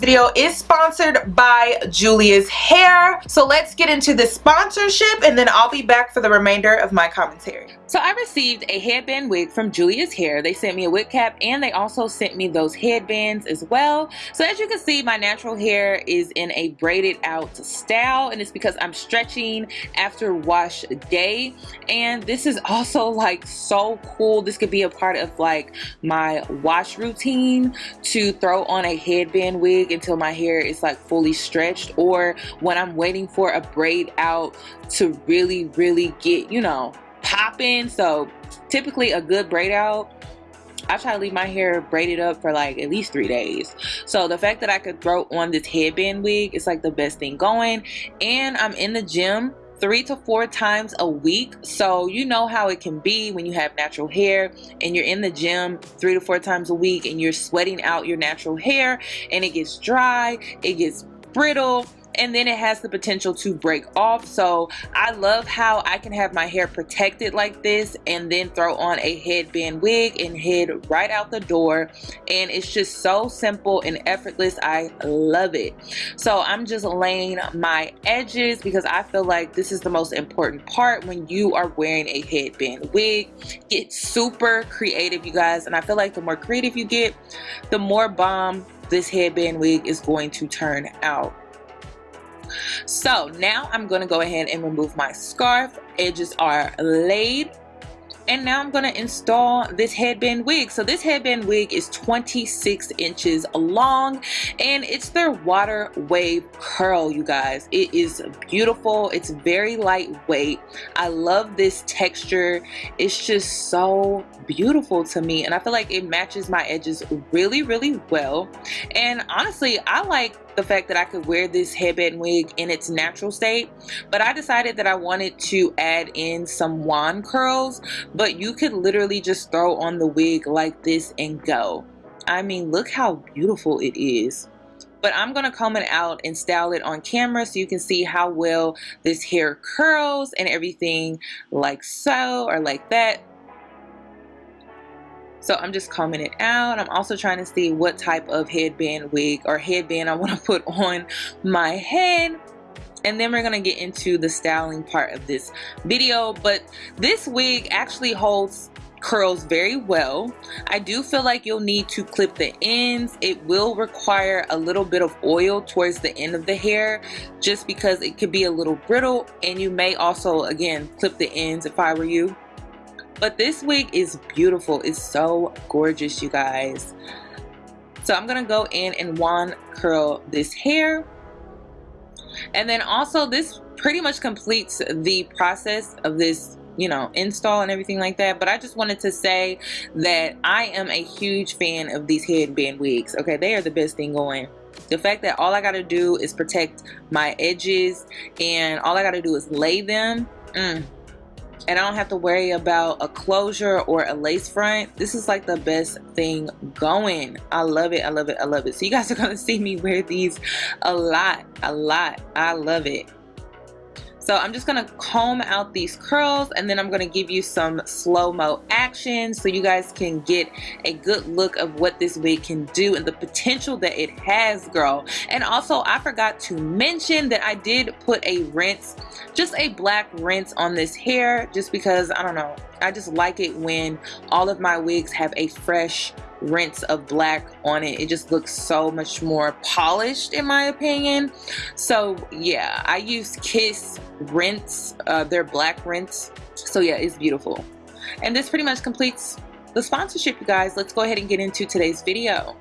video is sponsored by Julia's Hair. So let's get into the sponsorship and then I'll be back for the remainder of my commentary. So I received a headband wig from Julia's Hair. They sent me a wig cap and they also sent me those headbands as well. So as you can see, my natural hair is in a braided out style and it's because I'm stretching after wash day. And this is also like so cool. This could be a part of like my wash routine to throw on a headband wig until my hair is like fully stretched or when I'm waiting for a braid out to really, really get, you know, popping. So typically a good braid out I try to leave my hair braided up for like at least three days. So the fact that I could throw on this headband wig is like the best thing going. And I'm in the gym three to four times a week. So you know how it can be when you have natural hair and you're in the gym three to four times a week and you're sweating out your natural hair and it gets dry it gets brittle and then it has the potential to break off. So I love how I can have my hair protected like this and then throw on a headband wig and head right out the door. And it's just so simple and effortless. I love it. So I'm just laying my edges because I feel like this is the most important part when you are wearing a headband wig. Get super creative you guys. And I feel like the more creative you get the more bomb this headband wig is going to turn out so now I'm going to go ahead and remove my scarf. Edges are laid and now I'm going to install this headband wig. So this headband wig is 26 inches long and it's their water wave curl you guys. It is beautiful. It's very lightweight. I love this texture. It's just so beautiful to me and I feel like it matches my edges really really well and honestly I like the fact that I could wear this headband wig in its natural state but I decided that I wanted to add in some wand curls. But you could literally just throw on the wig like this and go. I mean look how beautiful it is. But I'm to comb it out and style it on camera so you can see how well this hair curls and everything like so or like that so I'm just combing it out. I'm also trying to see what type of headband wig or headband I want to put on my head. And then we're gonna get into the styling part of this video. But this wig actually holds curls very well. I do feel like you'll need to clip the ends. It will require a little bit of oil towards the end of the hair just because it could be a little brittle. And you may also again clip the ends if I were you but this wig is beautiful. It's so gorgeous, you guys. So I'm going to go in and wand curl this hair. And then also this pretty much completes the process of this you know install and everything like that but I just wanted to say that I am a huge fan of these headband wigs okay they are the best thing going the fact that all I got to do is protect my edges and all I got to do is lay them mm, and I don't have to worry about a closure or a lace front. This is like the best thing going. I love it. I love it. I love it. So you guys are going to see me wear these a lot, a lot. I love it. So I'm just to comb out these curls and then I'm to give you some slow-mo action so you guys can get a good look of what this wig can do and the potential that it has, girl. And also, I forgot to mention that I did put a rinse, just a black rinse on this hair just because, I don't know, I just like it when all of my wigs have a fresh rinse of black on it. It just looks so much more polished in my opinion. So yeah I use Kiss rinse uh, their black rinse. So yeah it's beautiful. And this pretty much completes the sponsorship you guys. Let's go ahead and get into today's video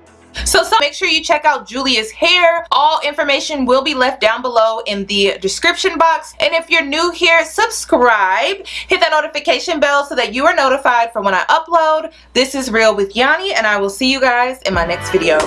so, so make sure you check out Julia's hair. All information will be left down below in the description box. And if you're new here, subscribe. Hit that notification bell so that you are notified for when I upload. This is Real with Yanni and I will see you guys in my next video.